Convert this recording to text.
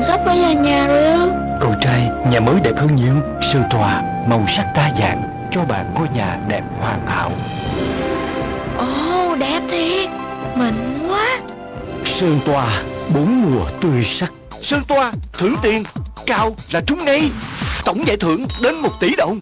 Mình sắp với nhà nhà rồi. Ư Cậu trai, nhà mới đẹp hơn nhiều. Sơ tòa, màu sắc đa dạng. Cho bạn ngôi nhà đẹp hoàn hảo. Ồ đẹp thiệt. Mịn quá. Sơn tòa, bốn mùa tươi sắc. Sơn tòa, thưởng tiền. Cao là trúng ngay. Tổng giải thưởng đến 1 tỷ đồng.